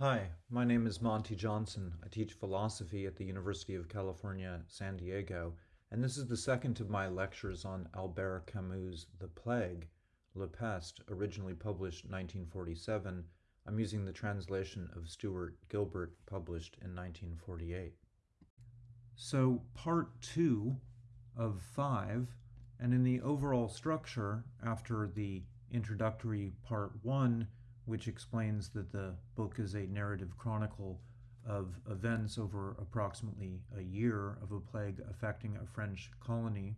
Hi, my name is Monte Johnson. I teach philosophy at the University of California, San Diego, and this is the second of my lectures on Albert Camus' The Plague, Le Peste, originally published 1947. I'm using the translation of Stuart Gilbert, published in 1948. So, part two of five, and in the overall structure, after the introductory part one, which explains that the book is a narrative chronicle of events over approximately a year of a plague affecting a French colony.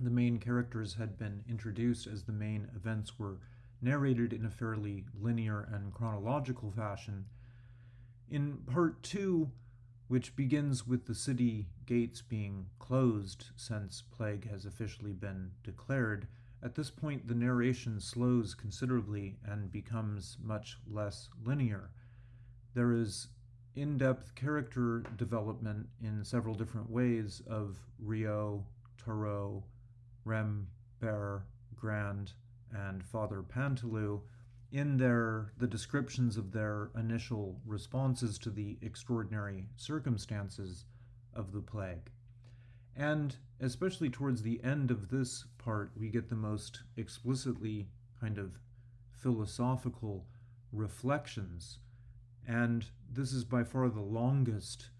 The main characters had been introduced as the main events were narrated in a fairly linear and chronological fashion. In part two, which begins with the city gates being closed since plague has officially been declared, at this point, the narration slows considerably and becomes much less linear. There is in depth character development in several different ways of Rieux, Tarrou, Rambert, Grand, and Father Paneloux in their the descriptions of their initial responses to the extraordinary circumstances of the plague. And especially towards the end of this part, we get the most explicitly kind of philosophical reflections. And this is by far the longest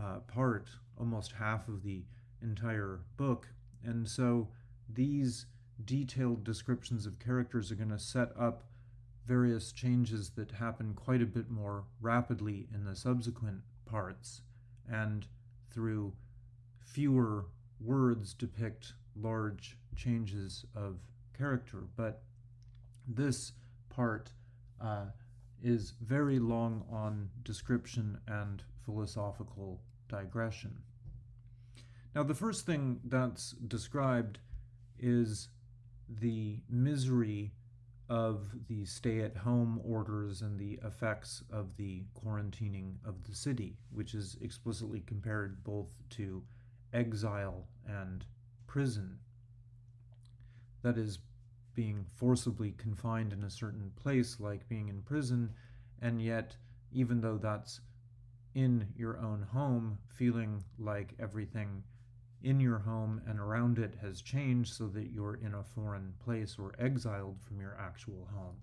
uh, part, almost half of the entire book. And so these detailed descriptions of characters are going to set up various changes that happen quite a bit more rapidly in the subsequent parts. And through fewer words depict large changes of character, but this part uh, is very long on description and philosophical digression. Now, the first thing that's described is the misery of the stay at home orders and the effects of the quarantining of the city, which is explicitly compared both to exile and prison. That is, being forcibly confined in a certain place, like being in prison, and yet, even though that's in your own home, feeling like everything in your home and around it has changed so that you're in a foreign place or exiled from your actual home.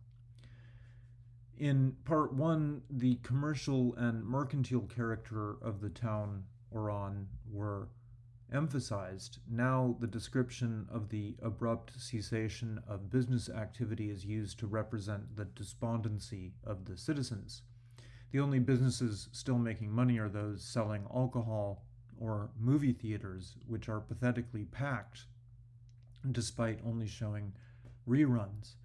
In part one, the commercial and mercantile character of the town Oran were emphasized, now the description of the abrupt cessation of business activity is used to represent the despondency of the citizens. The only businesses still making money are those selling alcohol or movie theaters, which are pathetically packed despite only showing reruns.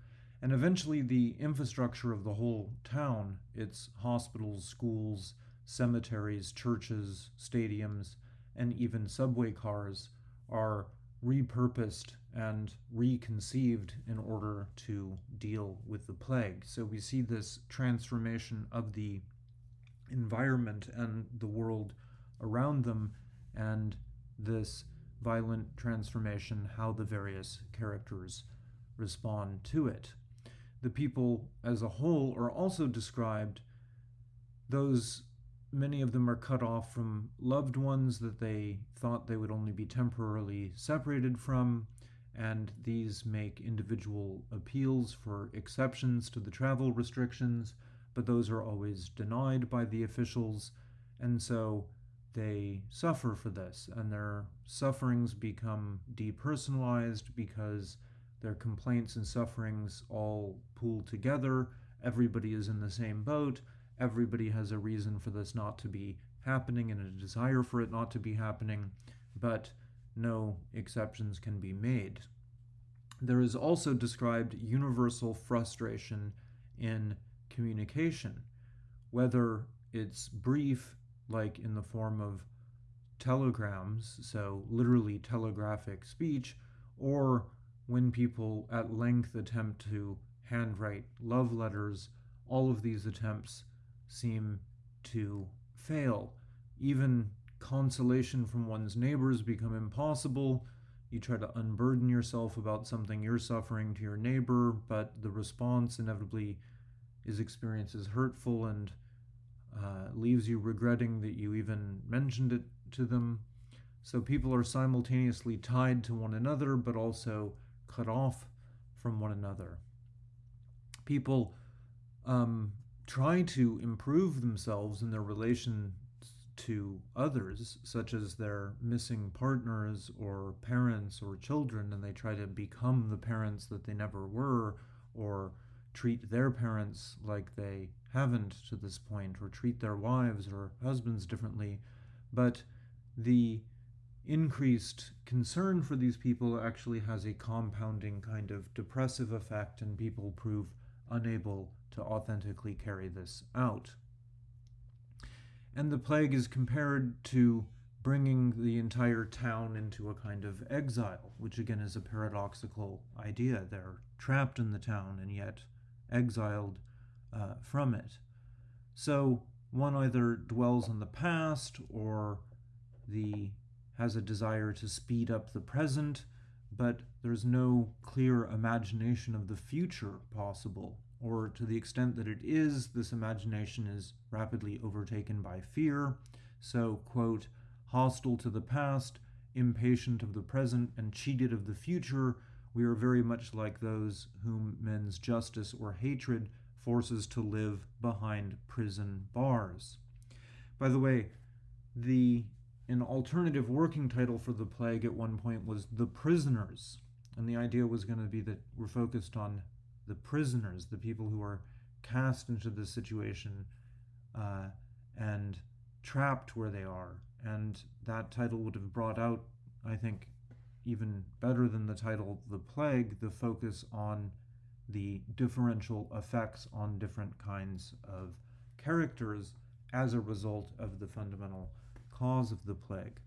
And eventually, the infrastructure of the whole town its hospitals, schools, cemeteries, churches, stadiums, and even subway cars are repurposed and reconceived in order to deal with the plague. So we see this transformation of the environment and the world around them, and this violent transformation, how the various characters respond to it. The people as a whole are also described, those many of them are cut off from loved ones that they thought they would only be temporarily separated from, and these make individual appeals for exceptions to the travel restrictions, but those are always denied by the officials, and so they suffer for this, and their sufferings become depersonalized because their complaints and sufferings all pool together. Everybody is in the same boat, everybody has a reason for this not to be happening and a desire for it not to be happening, but no exceptions can be made. There is also described universal frustration in communication, whether it's brief, like in the form of telegrams, so literally telegraphic speech, or when people at length attempt to handwrite love letters, all of these attempts seem to fail. Even consolation from one's neighbors become impossible. You try to unburden yourself about something you're suffering to your neighbor, but the response inevitably is experienced as hurtful and uh, leaves you regretting that you even mentioned it to them. So people are simultaneously tied to one another, but also cut off from one another. People um, try to improve themselves in their relation to others, such as their missing partners or parents or children, and they try to become the parents that they never were, or treat their parents like they haven't to this point, or treat their wives or husbands differently. But the increased concern for these people actually has a compounding kind of depressive effect, and people prove unable to authentically carry this out. And the plague is compared to bringing the entire town into a kind of exile, which again is a paradoxical idea. They're trapped in the town and yet exiled uh, from it. So one either dwells on the past or the has a desire to speed up the present, but there's no clear imagination of the future possible or to the extent that it is, this imagination is rapidly overtaken by fear. So, quote, hostile to the past, impatient of the present, and cheated of the future, we are very much like those whom men's justice or hatred forces to live behind prison bars. By the way, the an alternative working title for the plague at one point was The Prisoners, and the idea was going to be that we're focused on the prisoners, the people who are cast into this situation uh, and trapped where they are. And that title would have brought out, I think, even better than the title The Plague, the focus on the differential effects on different kinds of characters as a result of the fundamental cause of the plague.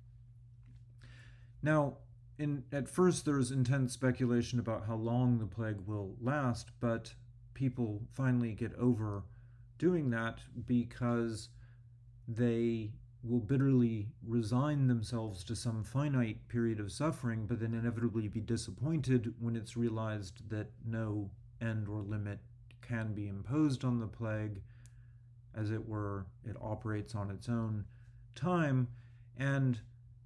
Now, in at first there's intense speculation about how long the plague will last, but people finally get over doing that because they will bitterly resign themselves to some finite period of suffering, but then inevitably be disappointed when it's realized that no end or limit can be imposed on the plague. As it were, it operates on its own time, and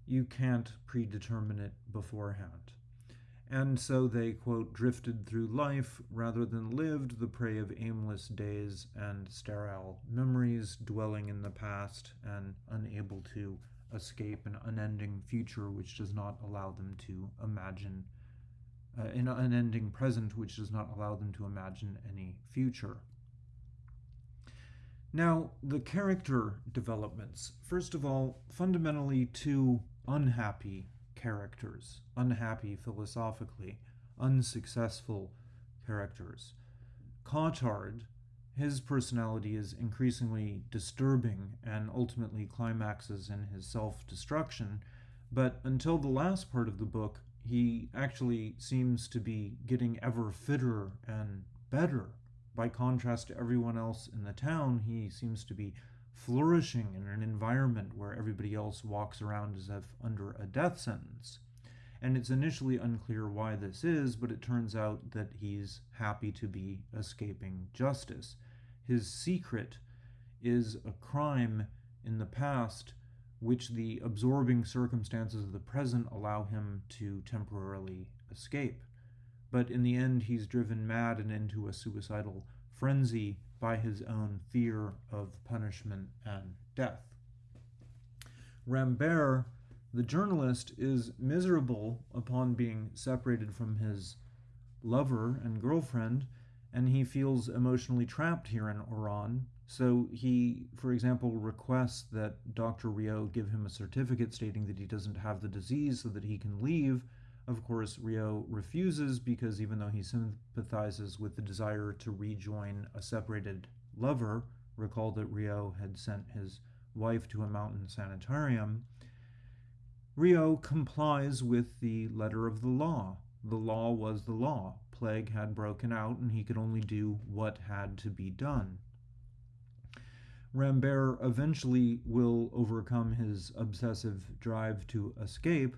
you can't predetermine it beforehand. And so they, quote, drifted through life rather than lived the prey of aimless days and sterile memories, dwelling in the past and unable to escape an unending future which does not allow them to imagine, uh, an unending present which does not allow them to imagine any future. Now, the character developments. First of all, fundamentally, two unhappy characters, unhappy philosophically, unsuccessful characters. Cottard, his personality is increasingly disturbing and ultimately climaxes in his self destruction, but until the last part of the book, he actually seems to be getting ever fitter and better. By contrast to everyone else in the town, he seems to be flourishing in an environment where everybody else walks around as if under a death sentence. And it's initially unclear why this is, but it turns out that he's happy to be escaping justice. His secret is a crime in the past which the absorbing circumstances of the present allow him to temporarily escape. But in the end, he's driven mad and into a suicidal frenzy by his own fear of punishment and death. Rambert, the journalist, is miserable upon being separated from his lover and girlfriend, and he feels emotionally trapped here in Oran. So he, for example, requests that Dr. Rieux give him a certificate stating that he doesn't have the disease so that he can leave of course, Rieux refuses because even though he sympathizes with the desire to rejoin a separated lover, recall that Rieux had sent his wife to a mountain sanitarium, Rieux complies with the letter of the law. The law was the law. Plague had broken out, and he could only do what had to be done. Rambert eventually will overcome his obsessive drive to escape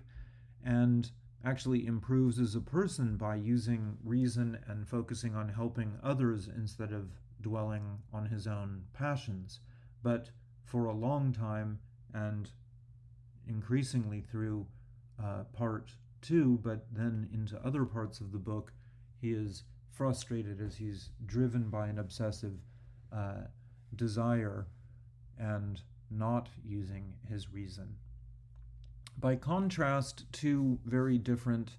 and actually improves as a person by using reason and focusing on helping others instead of dwelling on his own passions. But for a long time and increasingly through uh, part two, but then into other parts of the book, he is frustrated as he's driven by an obsessive uh, desire and not using his reason. By contrast, two very different,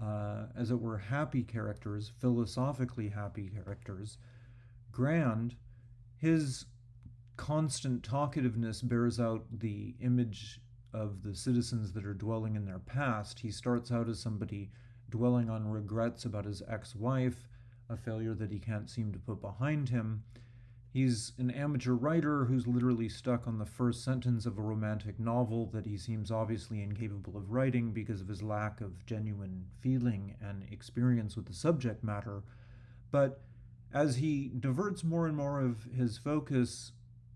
uh, as it were, happy characters, philosophically happy characters, Grand, his constant talkativeness bears out the image of the citizens that are dwelling in their past. He starts out as somebody dwelling on regrets about his ex wife, a failure that he can't seem to put behind him. He's an amateur writer who's literally stuck on the first sentence of a romantic novel that he seems obviously incapable of writing because of his lack of genuine feeling and experience with the subject matter. But as he diverts more and more of his focus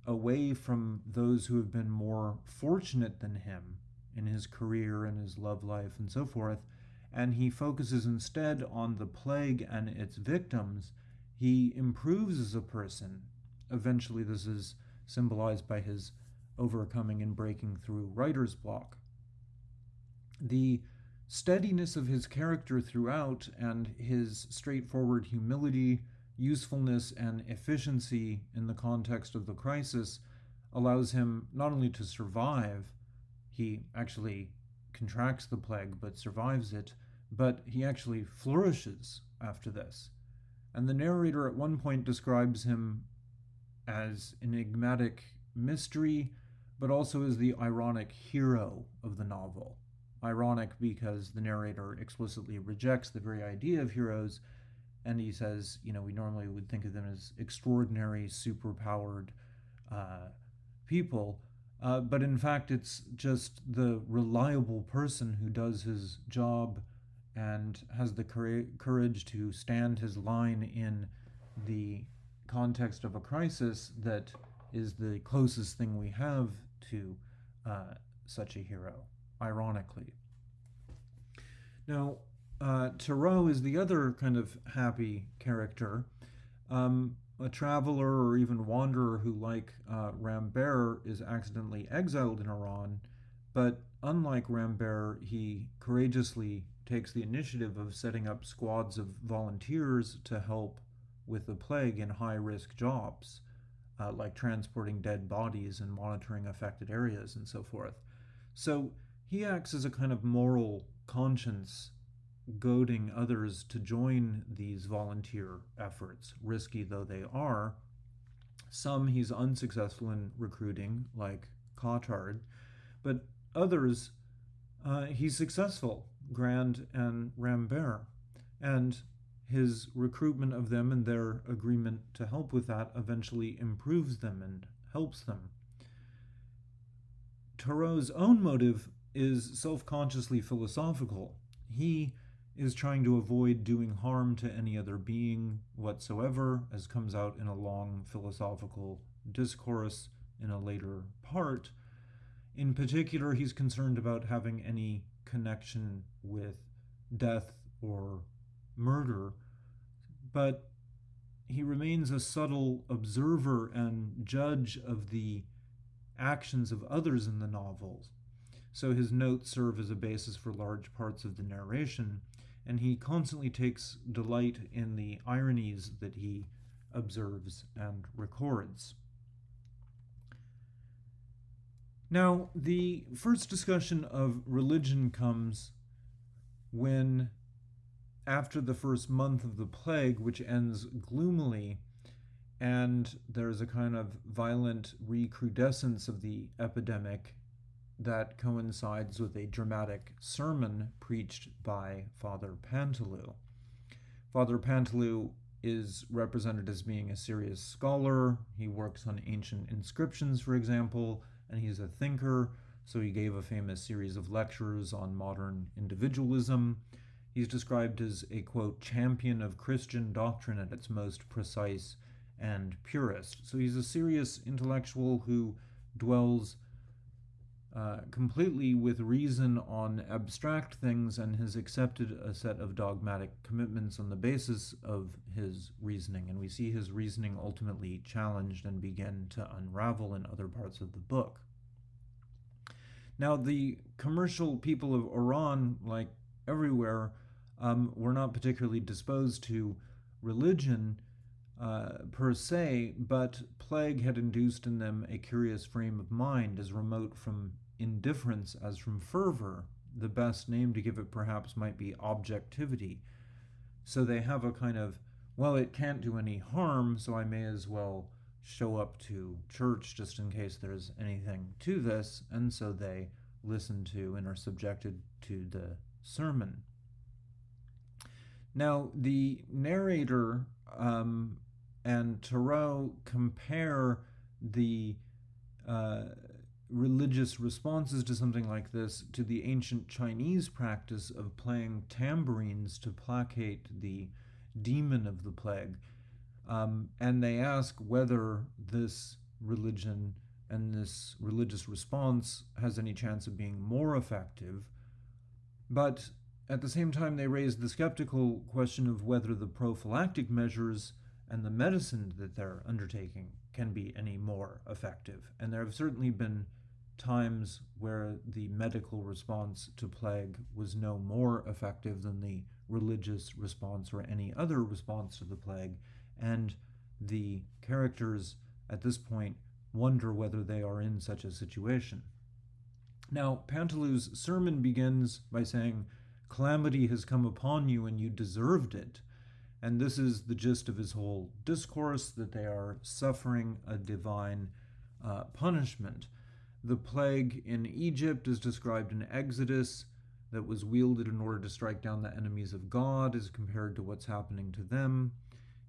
away from those who have been more fortunate than him in his career and his love life and so forth, and he focuses instead on the plague and its victims, he improves as a person. Eventually, this is symbolized by his overcoming and breaking through writer's block. The steadiness of his character throughout and his straightforward humility usefulness and efficiency in the context of the crisis allows him not only to survive, he actually contracts the plague but survives it, but he actually flourishes after this. And the narrator at one point describes him as enigmatic mystery, but also as the ironic hero of the novel. Ironic because the narrator explicitly rejects the very idea of heroes and he says, you know, we normally would think of them as extraordinary, superpowered uh, people, uh, but in fact, it's just the reliable person who does his job and has the courage to stand his line in the context of a crisis that is the closest thing we have to uh, such a hero, ironically. Now, uh, Tarrou is the other kind of happy character, um, a traveler or even wanderer who, like uh, Rambert, is accidentally exiled in Oran, but unlike Rambert, he courageously takes the initiative of setting up squads of volunteers to help with the plague in high risk jobs, uh, like transporting dead bodies and monitoring affected areas and so forth. So he acts as a kind of moral conscience goading others to join these volunteer efforts, risky though they are. Some he's unsuccessful in recruiting, like Cottard, but others uh, he's successful, Grand and Rambert. And his recruitment of them and their agreement to help with that eventually improves them and helps them. Tarrou's own motive is self consciously philosophical. He is trying to avoid doing harm to any other being whatsoever, as comes out in a long philosophical discourse in a later part. In particular, he's concerned about having any connection with death or murder, but he remains a subtle observer and judge of the actions of others in the novels. So his notes serve as a basis for large parts of the narration, and he constantly takes delight in the ironies that he observes and records. Now, the first discussion of religion comes when, after the first month of the plague, which ends gloomily, and there's a kind of violent recrudescence of the epidemic that coincides with a dramatic sermon preached by Father Paneloux. Father Paneloux is represented as being a serious scholar. He works on ancient inscriptions, for example, and he's a thinker, so he gave a famous series of lectures on modern individualism. He's described as a quote, champion of Christian doctrine at its most precise and purest. So he's a serious intellectual who dwells uh, completely with reason on abstract things and has accepted a set of dogmatic commitments on the basis of his reasoning. And we see his reasoning ultimately challenged and begin to unravel in other parts of the book. Now, the commercial people of Oran, like everywhere, um, were not particularly disposed to religion uh, per se, but plague had induced in them a curious frame of mind as remote from indifference as from fervor. The best name to give it perhaps might be objectivity. So they have a kind of, well, it can't do any harm, so I may as well show up to church just in case there's anything to this, and so they listen to and are subjected to the sermon. Now, the narrator um, and Tarrou compare the uh, religious responses to something like this to the ancient Chinese practice of playing tambourines to placate the demon of the plague. Um, and they ask whether this religion and this religious response has any chance of being more effective. But at the same time, they raise the skeptical question of whether the prophylactic measures and the medicine that they're undertaking can be any more effective. And there have certainly been times where the medical response to plague was no more effective than the religious response or any other response to the plague. And the characters at this point wonder whether they are in such a situation. Now, Paneloux's sermon begins by saying, Calamity has come upon you and you deserved it. And this is the gist of his whole discourse that they are suffering a divine uh, punishment. The plague in Egypt is described in Exodus that was wielded in order to strike down the enemies of God as compared to what's happening to them.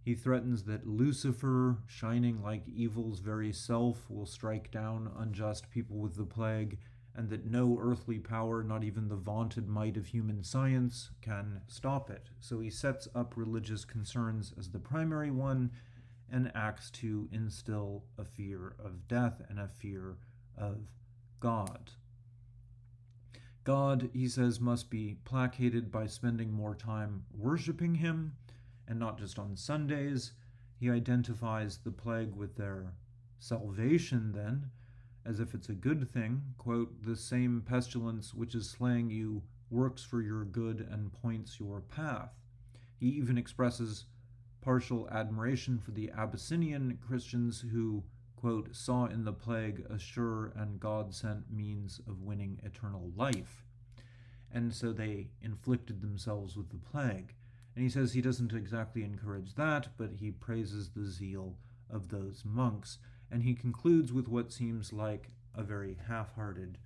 He threatens that Lucifer, shining like evil's very self, will strike down unjust people with the plague and that no earthly power, not even the vaunted might of human science, can stop it. So he sets up religious concerns as the primary one and acts to instill a fear of death and a fear of God. God, he says, must be placated by spending more time worshiping him, and not just on Sundays. He identifies the plague with their salvation, then, as if it's a good thing. Quote, the same pestilence which is slaying you works for your good and points your path. He even expresses partial admiration for the Abyssinian Christians who, quote, saw in the plague a sure and God sent means of winning eternal life. And so they inflicted themselves with the plague. And he says he doesn't exactly encourage that, but he praises the zeal of those monks and he concludes with what seems like a very half hearted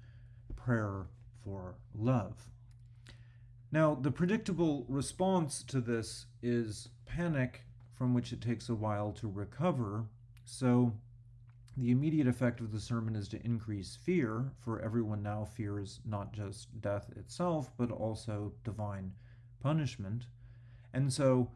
prayer for love. Now, the predictable response to this is panic, from which it takes a while to recover. So, the immediate effect of the sermon is to increase fear, for everyone now fears not just death itself, but also divine punishment. And so,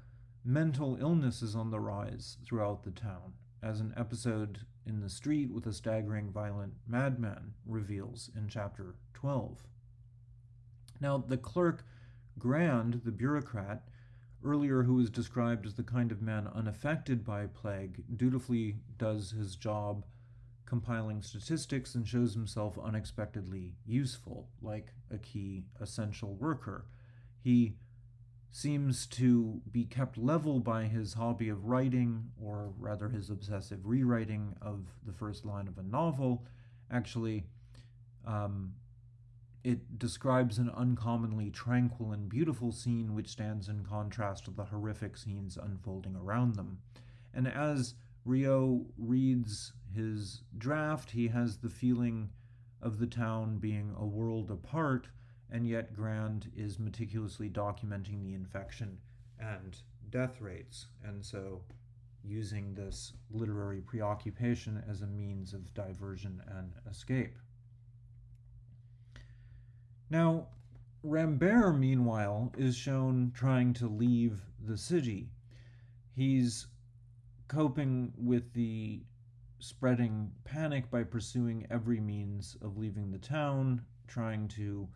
mental illness is on the rise throughout the town, as an episode in the street with a staggering violent madman reveals in chapter 12. Now, the clerk Grand, the bureaucrat, earlier who was described as the kind of man unaffected by plague, dutifully does his job compiling statistics and shows himself unexpectedly useful, like a key essential worker. He seems to be kept level by his hobby of writing, or rather his obsessive rewriting of the first line of a novel. Actually, um, it describes an uncommonly tranquil and beautiful scene which stands in contrast to the horrific scenes unfolding around them. And as Rieux reads his draft, he has the feeling of the town being a world apart and yet Grand is meticulously documenting the infection and death rates, and so using this literary preoccupation as a means of diversion and escape. Now, Rambert, meanwhile, is shown trying to leave the city. He's coping with the spreading panic by pursuing every means of leaving the town, trying to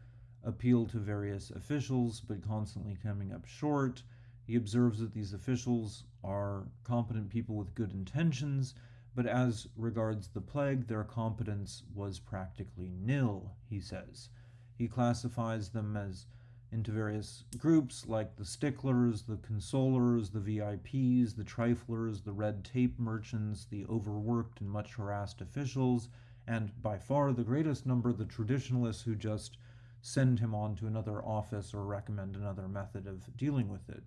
appeal to various officials, but constantly coming up short. He observes that these officials are competent people with good intentions, but as regards the plague, their competence was practically nil, he says. He classifies them as into various groups like the sticklers, the consolers, the VIPs, the triflers, the red tape merchants, the overworked and much harassed officials, and by far the greatest number, the traditionalists who just send him on to another office or recommend another method of dealing with it.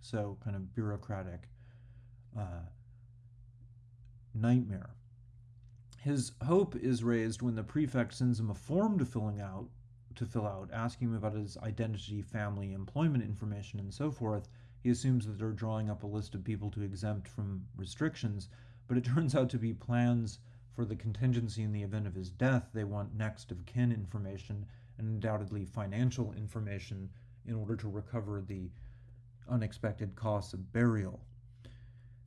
So, kind of bureaucratic uh, nightmare. His hope is raised when the prefect sends him a form to filling out to fill out, asking him about his identity, family, employment information, and so forth. He assumes that they're drawing up a list of people to exempt from restrictions, but it turns out to be plans for the contingency in the event of his death. They want next of kin information and undoubtedly financial information in order to recover the unexpected costs of burial.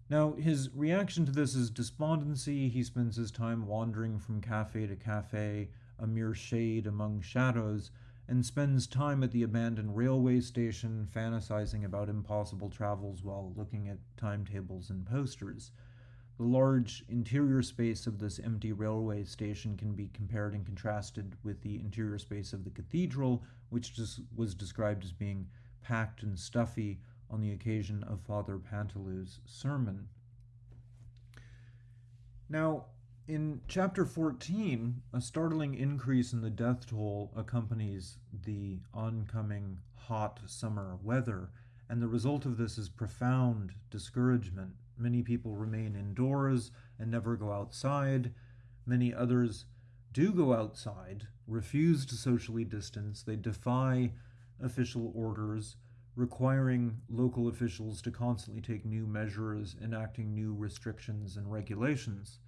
Now, his reaction to this is despondency. He spends his time wandering from cafe to cafe, a mere shade among shadows, and spends time at the abandoned railway station fantasizing about impossible travels while looking at timetables and posters. The large interior space of this empty railway station can be compared and contrasted with the interior space of the cathedral, which was described as being packed and stuffy on the occasion of Father Paneloux's sermon. Now, in chapter 14, a startling increase in the death toll accompanies the oncoming hot summer weather, and the result of this is profound discouragement. Many people remain indoors and never go outside. Many others do go outside, refuse to socially distance, they defy official orders requiring local officials to constantly take new measures, enacting new restrictions and regulations.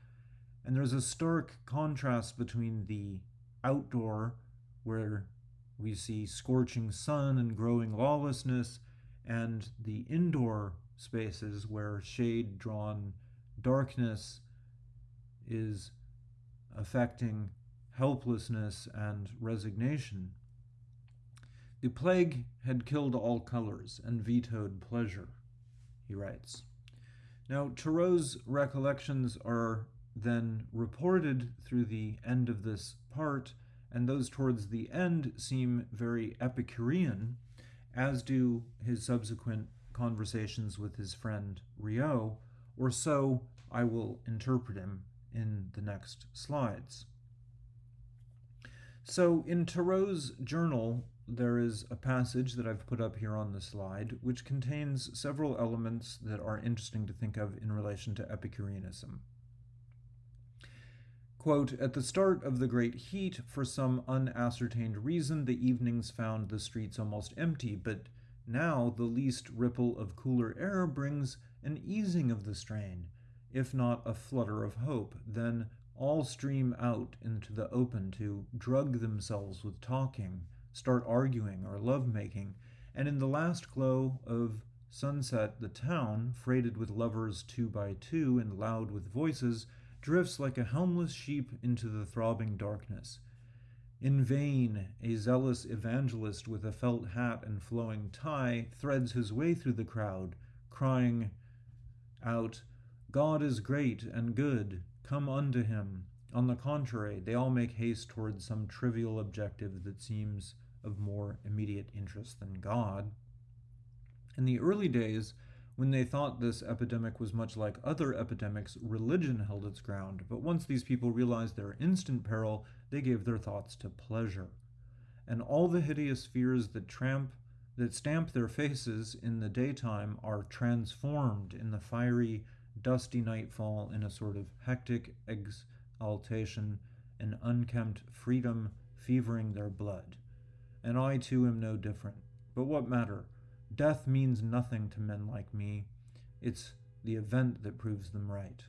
And there's a stark contrast between the outdoor, where we see scorching sun and growing lawlessness, and the indoor spaces where shade drawn darkness is affecting helplessness and resignation. The plague had killed all colors and vetoed pleasure, he writes. Now, Tarrou's recollections are then reported through the end of this part, and those towards the end seem very Epicurean, as do his subsequent conversations with his friend Rieux, or so I will interpret him in the next slides. So, in Tarrou's journal, there is a passage that I've put up here on the slide, which contains several elements that are interesting to think of in relation to Epicureanism. Quote, At the start of the great heat, for some unascertained reason, the evenings found the streets almost empty, but now the least ripple of cooler air brings an easing of the strain, if not a flutter of hope. Then all stream out into the open to drug themselves with talking start arguing or love making, and in the last glow of sunset, the town, freighted with lovers two by two and loud with voices, drifts like a helmless sheep into the throbbing darkness. In vain, a zealous evangelist with a felt hat and flowing tie threads his way through the crowd, crying out, God is great and good, come unto him. On the contrary, they all make haste towards some trivial objective that seems of more immediate interest than God. In the early days, when they thought this epidemic was much like other epidemics, religion held its ground, but once these people realized their instant peril, they gave their thoughts to pleasure. And all the hideous fears that tramp that stamp their faces in the daytime are transformed in the fiery, dusty nightfall in a sort of hectic exaltation, an unkempt freedom fevering their blood and I too am no different. But what matter? Death means nothing to men like me. It's the event that proves them right.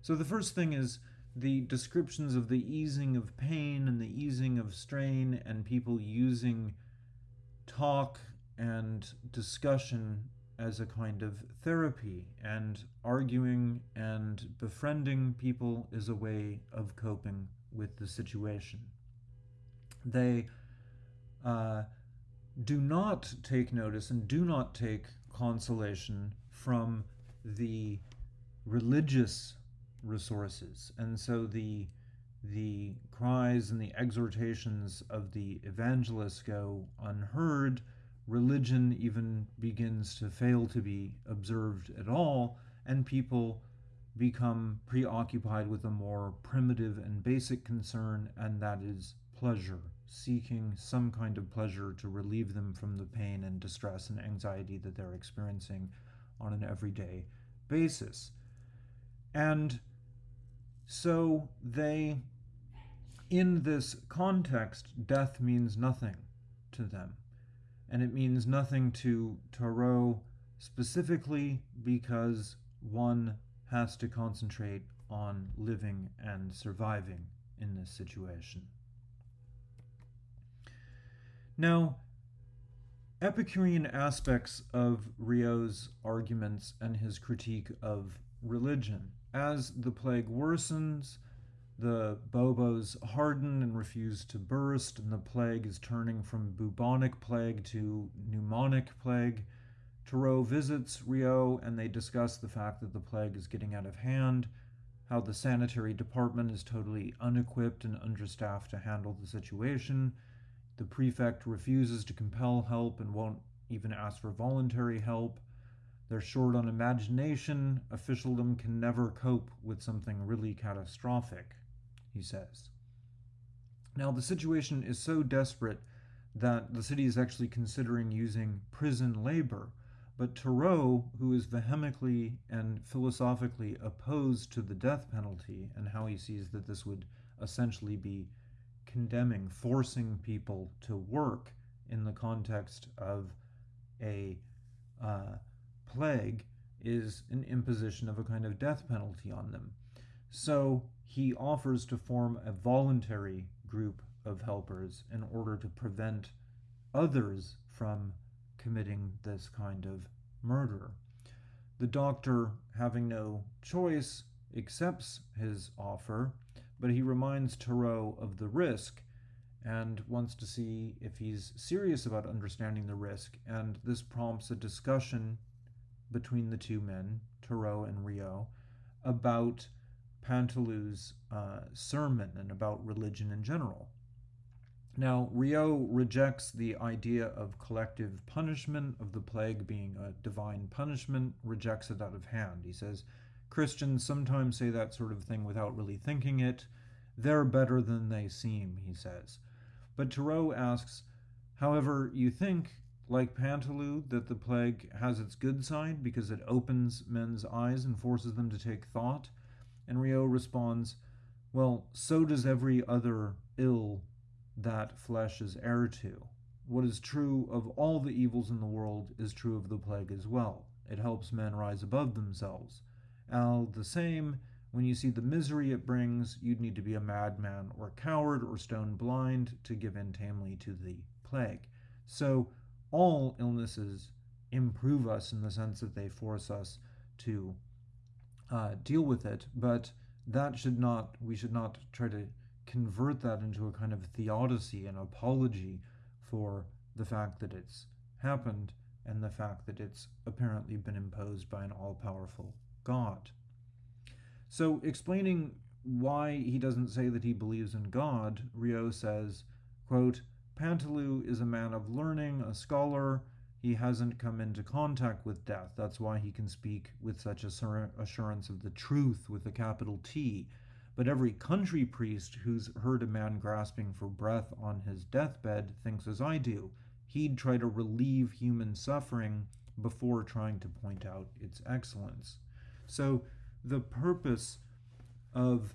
So the first thing is the descriptions of the easing of pain and the easing of strain and people using talk and discussion as a kind of therapy, and arguing and befriending people is a way of coping with the situation. They uh, do not take notice and do not take consolation from the religious resources. And so the the cries and the exhortations of the evangelists go unheard. Religion even begins to fail to be observed at all, and people become preoccupied with a more primitive and basic concern, and that is pleasure, seeking some kind of pleasure to relieve them from the pain and distress and anxiety that they're experiencing on an everyday basis. And so they, in this context, death means nothing to them. And it means nothing to Tarrou specifically because one has to concentrate on living and surviving in this situation. Now, Epicurean aspects of Rieux's arguments and his critique of religion. As the plague worsens, the buboes harden and refuse to burst, and the plague is turning from bubonic plague to pneumonic plague. Tarrou visits Rieux and they discuss the fact that the plague is getting out of hand, how the sanitary department is totally unequipped and understaffed to handle the situation, the prefect refuses to compel help and won't even ask for voluntary help. They're short on imagination. Officialdom can never cope with something really catastrophic, he says. Now, the situation is so desperate that the city is actually considering using prison labor. But Tarrou, who is vehemently and philosophically opposed to the death penalty and how he sees that this would essentially be condemning, forcing people to work in the context of a uh, plague is an imposition of a kind of death penalty on them. So he offers to form a voluntary group of helpers in order to prevent others from committing this kind of murder. The doctor, having no choice, accepts his offer but he reminds Tarrou of the risk and wants to see if he's serious about understanding the risk. And this prompts a discussion between the two men, Tarrou and Rieux, about Paneloux's uh, sermon and about religion in general. Now, Rieux rejects the idea of collective punishment, of the plague being a divine punishment, rejects it out of hand. He says, Christians sometimes say that sort of thing without really thinking it. They're better than they seem, he says. But Tarrou asks, however, you think, like Paneloux, that the plague has its good side because it opens men's eyes and forces them to take thought? And Rieux responds, well, so does every other ill that flesh is heir to. What is true of all the evils in the world is true of the plague as well. It helps men rise above themselves. All the same, when you see the misery it brings, you'd need to be a madman or a coward or stone blind to give in tamely to the plague. So, all illnesses improve us in the sense that they force us to uh, deal with it, but that should not, we should not try to convert that into a kind of theodicy and apology for the fact that it's happened and the fact that it's apparently been imposed by an all powerful God. So, explaining why he doesn't say that he believes in God, Rieux says, quote, Paneloux is a man of learning, a scholar. He hasn't come into contact with death. That's why he can speak with such assurance of the truth with a capital T. But every country priest who's heard a man grasping for breath on his deathbed thinks as I do. He'd try to relieve human suffering before trying to point out its excellence. So the purpose of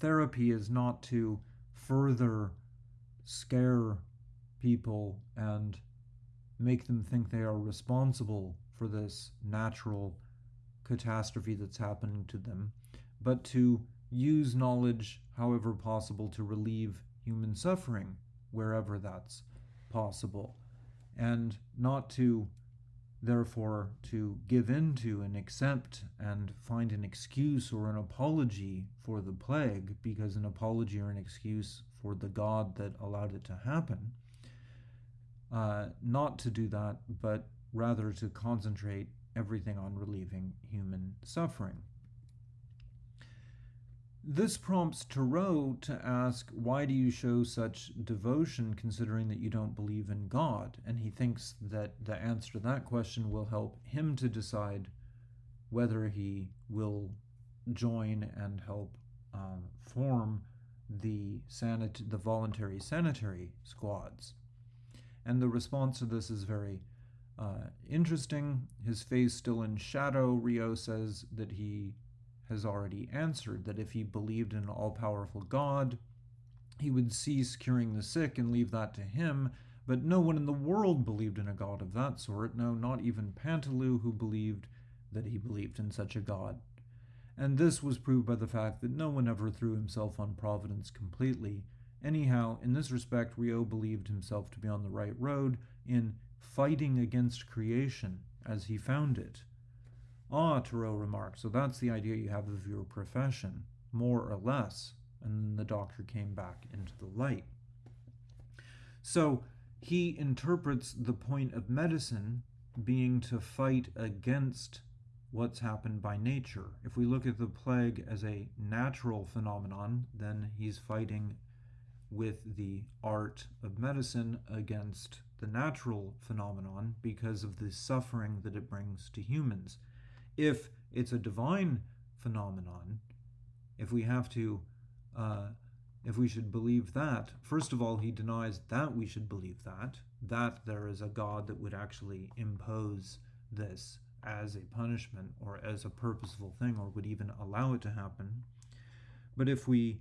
therapy is not to further scare people and make them think they are responsible for this natural catastrophe that's happening to them, but to use knowledge however possible to relieve human suffering wherever that's possible, and not to therefore, to give in to and accept and find an excuse or an apology for the plague, because an apology or an excuse for the God that allowed it to happen, uh, not to do that, but rather to concentrate everything on relieving human suffering. This prompts Tarrou to ask, Why do you show such devotion considering that you don't believe in God? And he thinks that the answer to that question will help him to decide whether he will join and help uh, form the, sanit- the voluntary sanitary squads. And the response to this is very uh, interesting. His face still in shadow, Rieux says that he has already answered that if he believed in an all powerful God, he would cease curing the sick and leave that to him. But no one in the world believed in a God of that sort, no, not even Paneloux, who believed that he believed in such a God. And this was proved by the fact that no one ever threw himself on Providence completely. Anyhow, in this respect, Rieux believed himself to be on the right road in fighting against creation as he found it. Ah, Tarrou remarked, so that's the idea you have of your profession, more or less. And the doctor came back into the light. So he interprets the point of medicine being to fight against what's happened by nature. If we look at the plague as a natural phenomenon, then he's fighting with the art of medicine against the natural phenomenon because of the suffering that it brings to humans if it's a divine phenomenon, if we have to, uh, if we should believe that, first of all, he denies that we should believe that, that there is a God that would actually impose this as a punishment or as a purposeful thing or would even allow it to happen. But if we,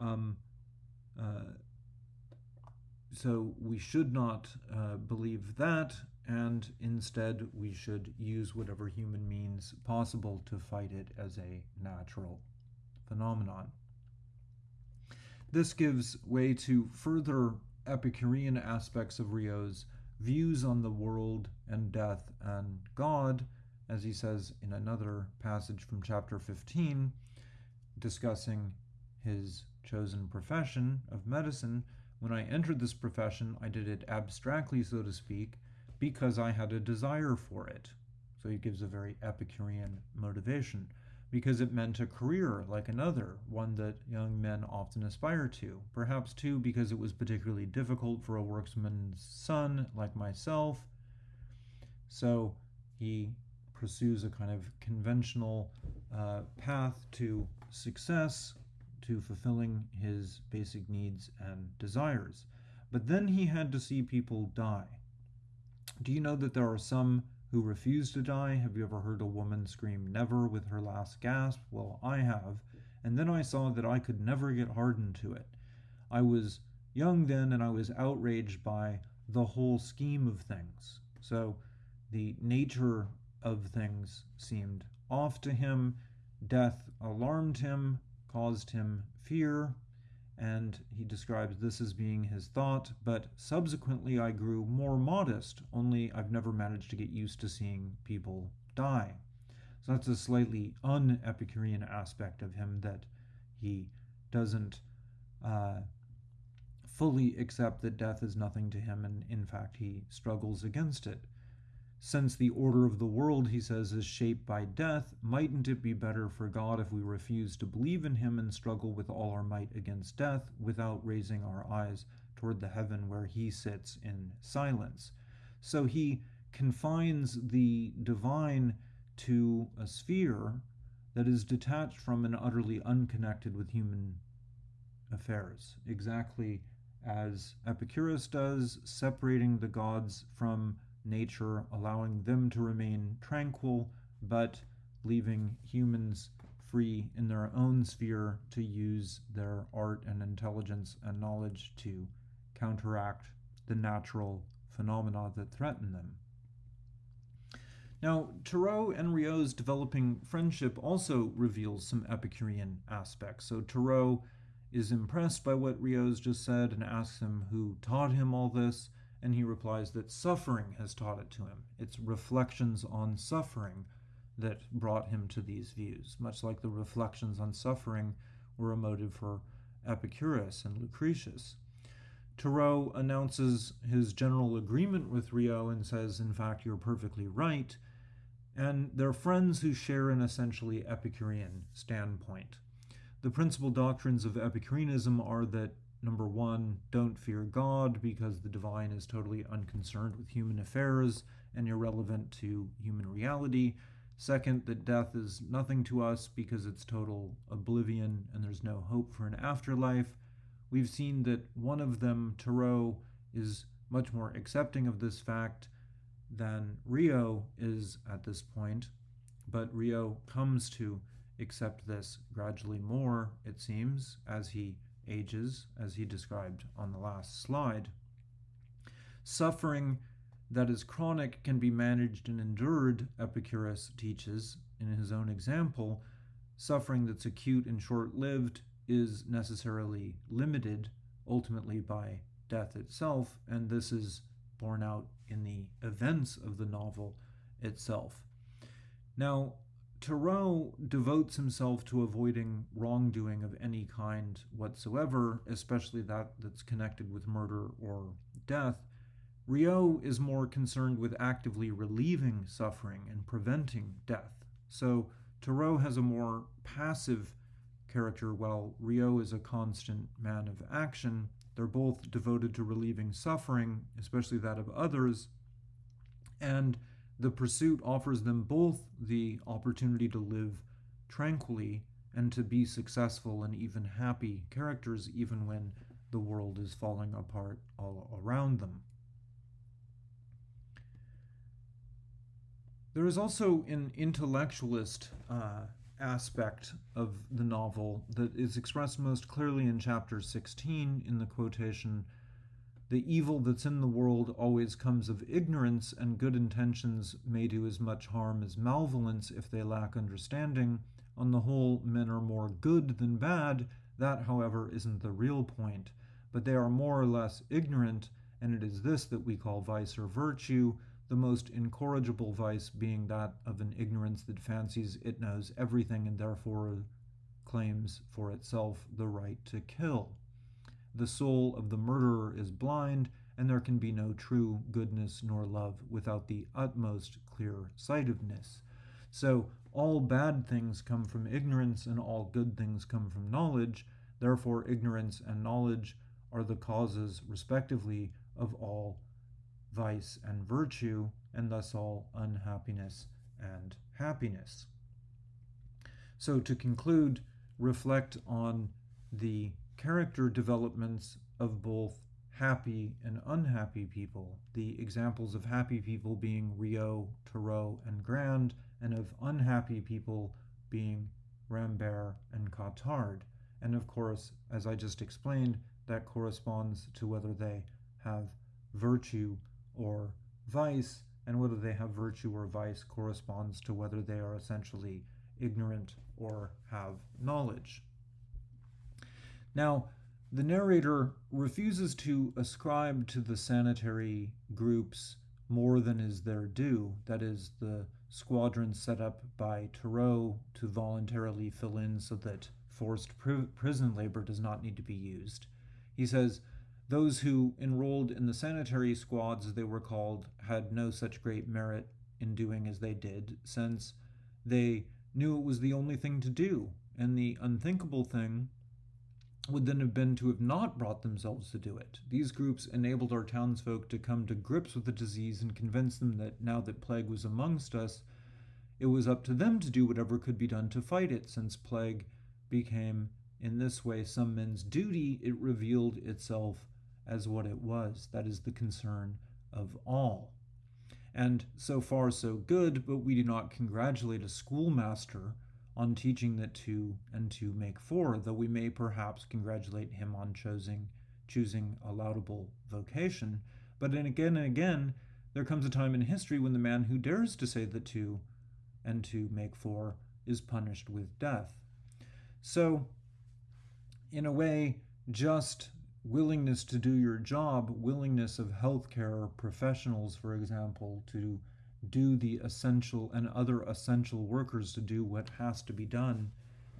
um, uh, so we should not uh, believe that, and instead we should use whatever human means possible to fight it as a natural phenomenon. This gives way to further Epicurean aspects of Rieux's views on the world and death and God, as he says in another passage from chapter 15, discussing his chosen profession of medicine. When I entered this profession, I did it abstractly, so to speak, because I had a desire for it. So he gives a very Epicurean motivation because it meant a career like another, one that young men often aspire to. Perhaps, too, because it was particularly difficult for a workman's son like myself. So he pursues a kind of conventional uh, path to success, to fulfilling his basic needs and desires. But then he had to see people die. Do you know that there are some who refuse to die? Have you ever heard a woman scream never with her last gasp? Well, I have. And then I saw that I could never get hardened to it. I was young then and I was outraged by the whole scheme of things. So the nature of things seemed off to him. Death alarmed him, caused him fear, and he describes this as being his thought, but subsequently I grew more modest, only I've never managed to get used to seeing people die. So that's a slightly un Epicurean aspect of him that he doesn't uh, fully accept that death is nothing to him, and in fact, he struggles against it. Since the order of the world, he says, is shaped by death, mightn't it be better for God if we refuse to believe in him and struggle with all our might against death without raising our eyes toward the heaven where he sits in silence? So he confines the divine to a sphere that is detached from and utterly unconnected with human affairs, exactly as Epicurus does, separating the gods from nature, allowing them to remain tranquil, but leaving humans free in their own sphere to use their art and intelligence and knowledge to counteract the natural phenomena that threaten them. Now, Tarrou and Rieux's developing friendship also reveals some Epicurean aspects. So Tarrou is impressed by what Rieux's just said and asks him who taught him all this, And he replies that suffering has taught it to him. It's reflections on suffering that brought him to these views, much like the reflections on suffering were a motive for Epicurus and Lucretius. Tarrou announces his general agreement with Rieux and says, in fact, you're perfectly right. And they're friends who share an essentially Epicurean standpoint. The principal doctrines of Epicureanism are that number one, don't fear God because the divine is totally unconcerned with human affairs and irrelevant to human reality. Second, that death is nothing to us because it's total oblivion and there's no hope for an afterlife. We've seen that one of them, Tarrou, is much more accepting of this fact than Rieux is at this point, but Rieux comes to accept this gradually more, it seems, as he ages, as he described on the last slide. Suffering that is chronic can be managed and endured, Epicurus teaches in his own example. Suffering that's acute and short lived is necessarily limited, ultimately by death itself, and this is borne out in the events of the novel itself. Now, Tarrou devotes himself to avoiding wrongdoing of any kind whatsoever, especially that that's connected with murder or death. Rieux is more concerned with actively relieving suffering and preventing death. So Tarrou has a more passive character, while Rieux is a constant man of action. They're both devoted to relieving suffering, especially that of others, and the pursuit offers them both the opportunity to live tranquilly and to be successful and even happy characters, even when the world is falling apart all around them. There is also an intellectualist uh, aspect of the novel that is expressed most clearly in chapter 16 in the quotation The evil that's in the world always comes of ignorance, and good intentions may do as much harm as malevolence if they lack understanding. On the whole, men are more good than bad. That, however, isn't the real point. But they are more or less ignorant, and it is this that we call vice or virtue the most incorrigible vice being that of an ignorance that fancies it knows everything and therefore claims for itself the right to kill. The soul of the murderer is blind, and there can be no true goodness nor love without the utmost clear sightedness. So, all bad things come from ignorance, and all good things come from knowledge. Therefore, ignorance and knowledge are the causes, respectively, of all vice and virtue, and thus all unhappiness and happiness. So, to conclude, reflect on the character developments of both happy and unhappy people, the examples of happy people being Rieux, Tarrou, and Grand, and of unhappy people being Rambert and Cottard. And of course, as I just explained, that corresponds to whether they have virtue or vice, and whether they have virtue or vice corresponds to whether they are essentially ignorant or have knowledge. Now, the narrator refuses to ascribe to the sanitary groups more than is their due, that is, the squadron set up by Tarrou to voluntarily fill in so that forced pr- prison labor does not need to be used. He says, those who enrolled in the sanitary squads, as they were called, had no such great merit in doing as they did, since they knew it was the only thing to do, and the unthinkable thing would then have been to have not brought themselves to do it. These groups enabled our townsfolk to come to grips with the disease and convince them that now that plague was amongst us, it was up to them to do whatever could be done to fight it, since plague became, in this way, some men's duty, it revealed itself as what it was. That is the concern of all. And so far, so good, but we do not congratulate a schoolmaster on teaching the two and to make four, though we may perhaps congratulate him on choosing, choosing a laudable vocation. But then again and again, there comes a time in history when the man who dares to say the two and to make four is punished with death. So, in a way, just willingness to do your job, willingness of healthcare professionals, for example, to do the essential and other essential workers to do what has to be done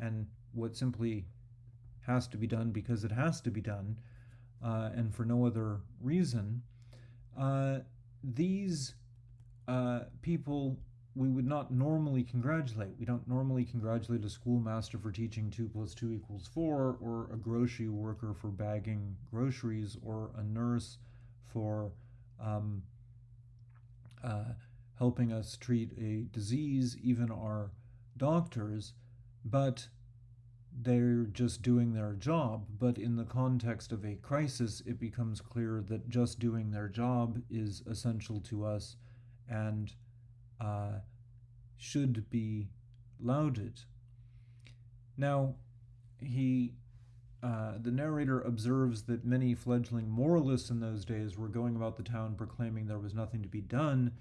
and what simply has to be done because it has to be done uh, and for no other reason, uh, these uh, people we would not normally congratulate. We don't normally congratulate a schoolmaster for teaching 2 plus 2 equals 4, or a grocery worker for bagging groceries, or a nurse for um, uh, helping us treat a disease, even our doctors, but they're just doing their job. But in the context of a crisis, it becomes clear that just doing their job is essential to us and uh, should be lauded. Now, he, uh, the narrator observes that many fledgling moralists in those days were going about the town proclaiming there was nothing to be done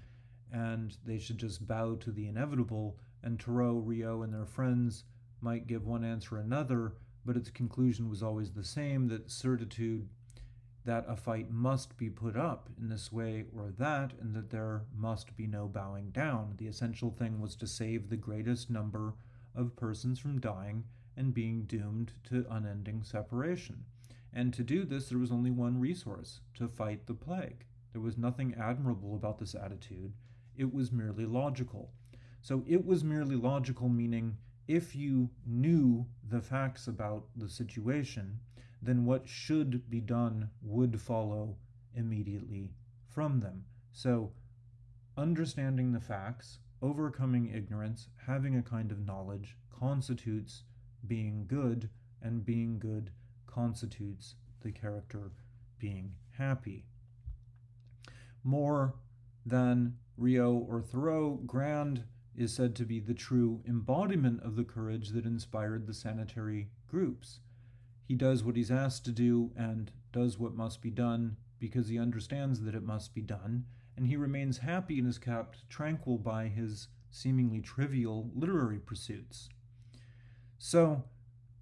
and they should just bow to the inevitable, and Tarrou, Rieux, and their friends might give one answer or another, but its conclusion was always the same that certitude that a fight must be put up in this way or that, and that there must be no bowing down. The essential thing was to save the greatest number of persons from dying and being doomed to unending separation. And to do this, there was only one resource to fight the plague. There was nothing admirable about this attitude, it was merely logical. So it was merely logical, meaning if you knew the facts about the situation, then what should be done would follow immediately from them. So, understanding the facts, overcoming ignorance, having a kind of knowledge constitutes being good, and being good constitutes the character being happy. More than Rieux or Tarrou, Grand is said to be the true embodiment of the courage that inspired the sanitary groups. He does what he's asked to do and does what must be done because he understands that it must be done, and he remains happy and is kept tranquil by his seemingly trivial literary pursuits. So,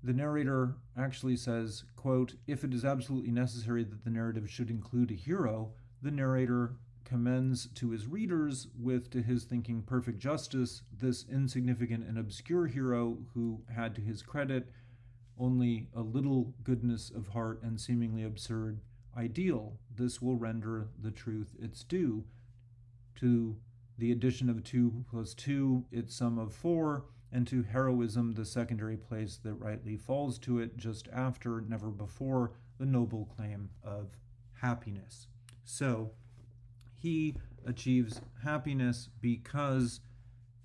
the narrator actually says, quote, if it is absolutely necessary that the narrative should include a hero, the narrator commends to his readers with, to his thinking, perfect justice, this insignificant and obscure hero who had to his credit only a little goodness of heart and seemingly absurd ideal. This will render the truth its due. To the addition of 2 plus 2, its sum of 4, and to heroism, the secondary place that rightly falls to it just after, never before, the noble claim of happiness. So, he achieves happiness because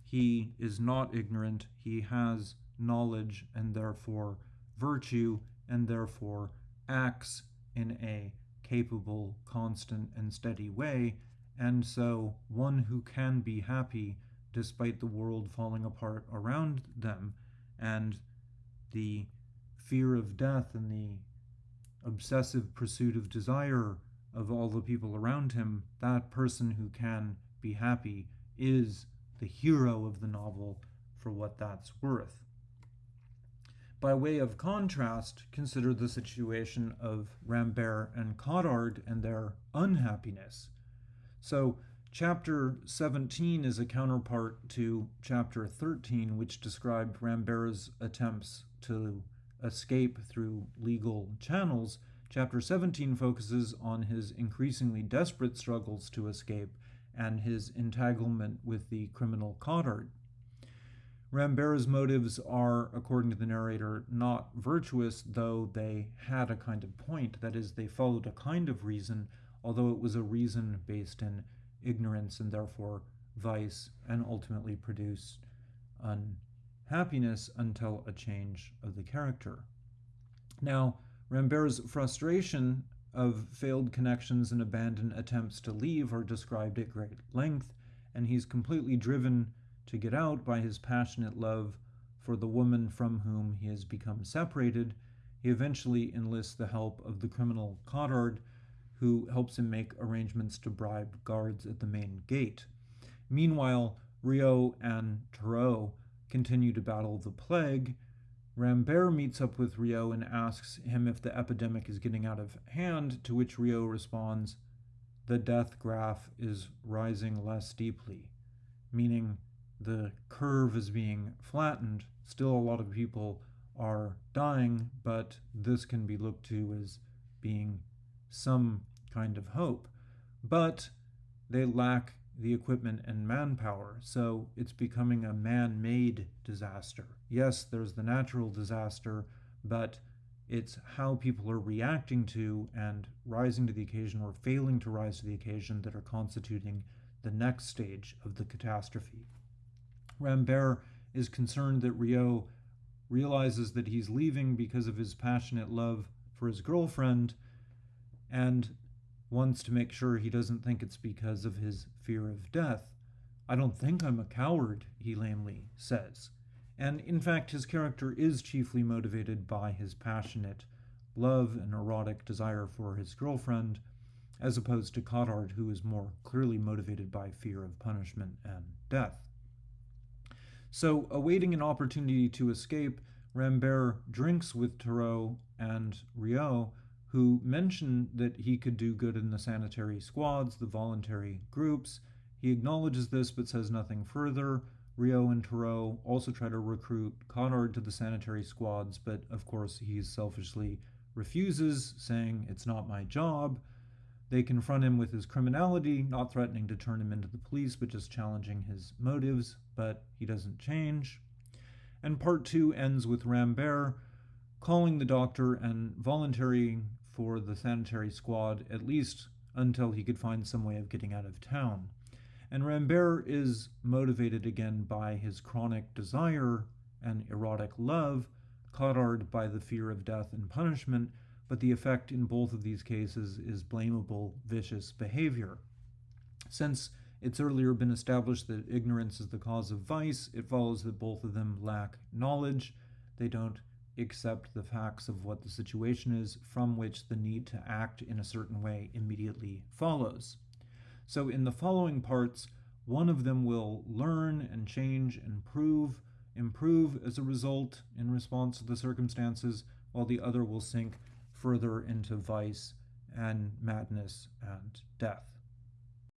he is not ignorant, he has knowledge, and therefore virtue and therefore acts in a capable, constant, and steady way, and so one who can be happy despite the world falling apart around them and the fear of death and the obsessive pursuit of desire of all the people around him, that person who can be happy is the hero of the novel for what that's worth. By way of contrast, consider the situation of Rambert and Cottard and their unhappiness. So, chapter 17 is a counterpart to chapter 13, which described Rambert's attempts to escape through legal channels. Chapter 17 focuses on his increasingly desperate struggles to escape and his entanglement with the criminal Cottard. Rambert's motives are, according to the narrator, not virtuous, though they had a kind of point. That is, they followed a kind of reason, although it was a reason based in ignorance and therefore vice, and ultimately produced unhappiness until a change of the character. Now, Rambert's frustration of failed connections and abandoned attempts to leave are described at great length, and he's completely driven to get out by his passionate love for the woman from whom he has become separated, he eventually enlists the help of the criminal Cottard, who helps him make arrangements to bribe guards at the main gate. Meanwhile, Rieux and Tarrou continue to battle the plague. Rambert meets up with Rieux and asks him if the epidemic is getting out of hand, to which Rieux responds, The death graph is rising less steeply, meaning the curve is being flattened. Still, a lot of people are dying, but this can be looked to as being some kind of hope. But they lack the equipment and manpower, so it's becoming a man made disaster. Yes, there's the natural disaster, but it's how people are reacting to and rising to the occasion or failing to rise to the occasion that are constituting the next stage of the catastrophe. Rambert is concerned that Rieux realizes that he's leaving because of his passionate love for his girlfriend and wants to make sure he doesn't think it's because of his fear of death. I don't think I'm a coward, he lamely says. And in fact, his character is chiefly motivated by his passionate love and erotic desire for his girlfriend, as opposed to Cottard, who is more clearly motivated by fear of punishment and death. So, awaiting an opportunity to escape, Rambert drinks with Tarrou and Rieux, who mentioned that he could do good in the sanitary squads, the voluntary groups. He acknowledges this but says nothing further. Rieux and Tarrou also try to recruit Cottard to the sanitary squads, but of course he selfishly refuses, saying, It's not my job. They confront him with his criminality, not threatening to turn him into the police, but just challenging his motives, but he doesn't change. And part two ends with Rambert calling the doctor and volunteering for the sanitary squad, at least until he could find some way of getting out of town. And Rambert is motivated again by his chronic desire and erotic love, Cottard by the fear of death and punishment, but the effect in both of these cases is blamable, vicious behavior. Since it's earlier been established that ignorance is the cause of vice, it follows that both of them lack knowledge. They don't accept the facts of what the situation is, from which the need to act in a certain way immediately follows. So, in the following parts, one of them will learn and change and prove, improve as a result in response to the circumstances, while the other will sink further into vice and madness and death.